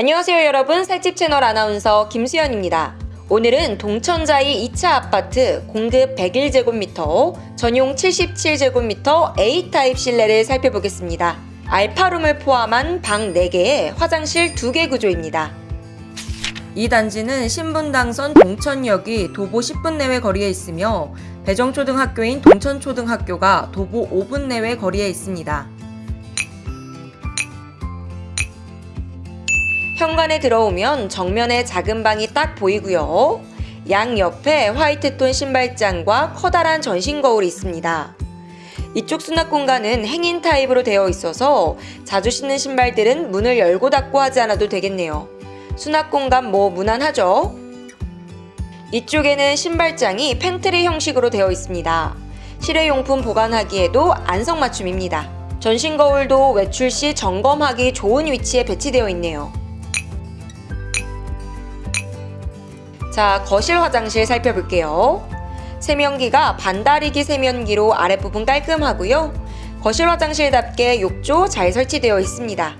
안녕하세요 여러분 살집 채널 아나운서 김수연입니다. 오늘은 동천자이 2차 아파트 공급 101제곱미터, 전용 77제곱미터 A타입 실내를 살펴보겠습니다. 알파룸을 포함한 방 4개에 화장실 2개 구조입니다. 이 단지는 신분당선 동천역이 도보 10분 내외 거리에 있으며 배정초등학교인 동천초등학교가 도보 5분 내외 거리에 있습니다. 현관에 들어오면 정면에 작은 방이 딱 보이고요. 양 옆에 화이트톤 신발장과 커다란 전신 거울이 있습니다. 이쪽 수납 공간은 hanging 타입으로 되어 있어서 자주 신는 신발들은 문을 열고 닫고 하지 않아도 되겠네요. 수납 공간 뭐 무난하죠? 이쪽에는 신발장이 팬트리 형식으로 되어 있습니다. 실외용품 보관하기에도 안성맞춤입니다. 전신 거울도 외출 시 점검하기 좋은 위치에 배치되어 있네요. 자, 거실 화장실 살펴볼게요. 세면기가 반다리기 세면기로 아랫부분 깔끔하고요. 거실 화장실답게 욕조 잘 설치되어 있습니다.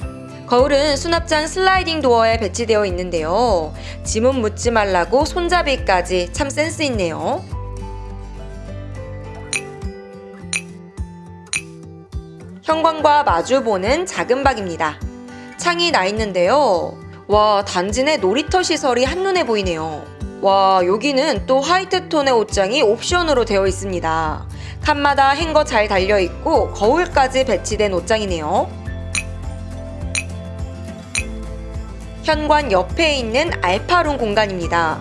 거울은 수납장 슬라이딩 도어에 배치되어 있는데요. 지문 묻지 말라고 손잡이까지 참 센스 있네요. 현관과 마주보는 작은 방입니다. 창이 나 있는데요. 와, 단지 내 놀이터 시설이 한눈에 보이네요. 와, 여기는 또 화이트 톤의 옷장이 옵션으로 되어 있습니다. 칸마다 행거 잘 달려 있고 거울까지 배치된 옷장이네요. 현관 옆에 있는 알파룸 공간입니다.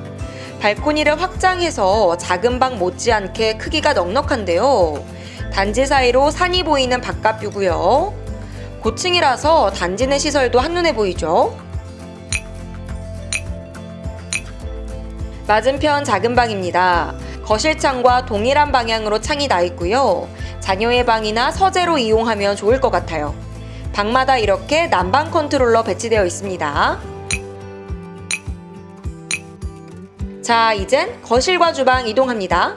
발코니를 확장해서 작은 방 못지않게 크기가 넉넉한데요. 단지 사이로 산이 보이는 바깥뷰고요. 고층이라서 단지 내 시설도 한눈에 보이죠. 맞은편 작은 방입니다. 거실창과 동일한 방향으로 창이 나 있고요. 자녀의 방이나 서재로 이용하면 좋을 것 같아요. 방마다 이렇게 난방 컨트롤러 배치되어 있습니다. 자, 이젠 거실과 주방 이동합니다.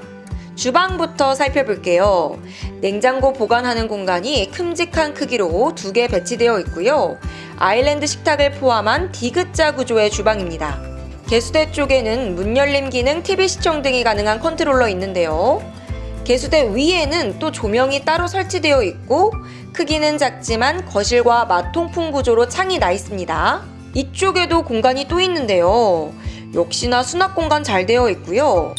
주방부터 살펴볼게요. 냉장고 보관하는 공간이 큼직한 크기로 두 개 배치되어 있고요. 아일랜드 식탁을 포함한 디귿자 구조의 주방입니다. 개수대 쪽에는 문 열림 기능, TV 시청 등이 가능한 컨트롤러 있는데요. 개수대 위에는 또 조명이 따로 설치되어 있고 크기는 작지만 거실과 맞통풍 구조로 창이 나 있습니다. 이쪽에도 공간이 또 있는데요. 역시나 수납 공간 잘 되어 있고요.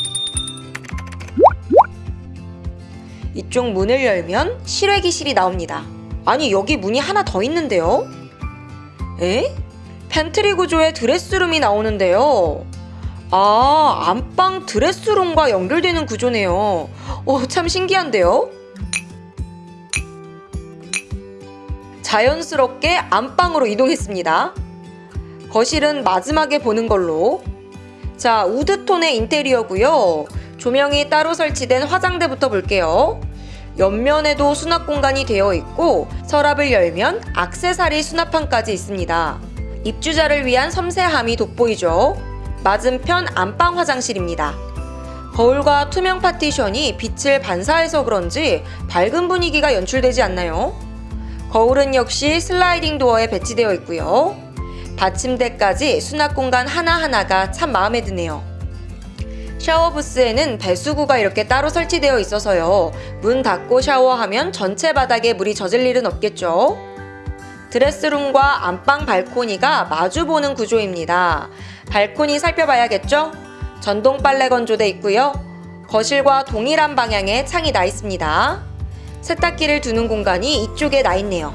이쪽 문을 열면 실외기실이 나옵니다. 아니 여기 문이 하나 더 있는데요? 에? 팬트리 구조의 드레스룸이 나오는데요. 아, 안방 드레스룸과 연결되는 구조네요. 오, 참 신기한데요? 자연스럽게 안방으로 이동했습니다. 거실은 마지막에 보는 걸로. 자, 우드톤의 인테리어고요. 조명이 따로 설치된 화장대부터 볼게요. 옆면에도 수납 공간이 되어 있고 서랍을 열면 악세사리 수납판까지 있습니다. 입주자를 위한 섬세함이 돋보이죠. 맞은편 안방 화장실입니다. 거울과 투명 파티션이 빛을 반사해서 그런지 밝은 분위기가 연출되지 않나요? 거울은 역시 슬라이딩 도어에 배치되어 있고요. 받침대까지 수납 공간 하나하나가 참 마음에 드네요. 샤워 부스에는 배수구가 이렇게 따로 설치되어 있어서요. 문 닫고 샤워하면 전체 바닥에 물이 젖을 일은 없겠죠. 드레스룸과 안방 발코니가 마주보는 구조입니다. 발코니 살펴봐야겠죠? 전동 빨래 건조대 있고요. 거실과 동일한 방향에 창이 나 있습니다. 세탁기를 두는 공간이 이쪽에 나 있네요.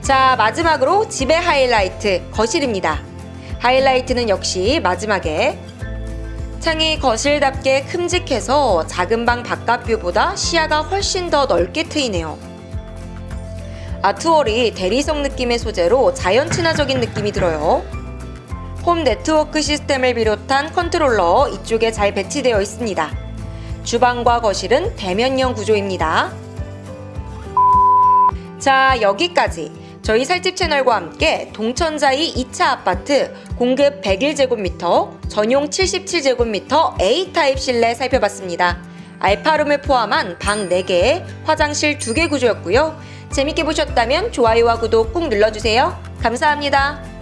자, 마지막으로 집의 하이라이트, 거실입니다. 하이라이트는 역시 마지막에 창이 거실답게 큼직해서 작은 방 바깥뷰보다 시야가 훨씬 더 넓게 트이네요. 아트월이 대리석 느낌의 소재로 자연 친화적인 느낌이 들어요. 홈 네트워크 시스템을 비롯한 컨트롤러 이쪽에 잘 배치되어 있습니다. 주방과 거실은 대면형 구조입니다. 자, 여기까지 저희 살집 채널과 함께 동천자이 2차 아파트 공급 101제곱미터, 전용 77제곱미터 A타입 실내 살펴봤습니다. 알파룸을 포함한 방 4개, 화장실 2개 구조였고요. 재밌게 보셨다면 좋아요와 구독 꾹 눌러주세요. 감사합니다.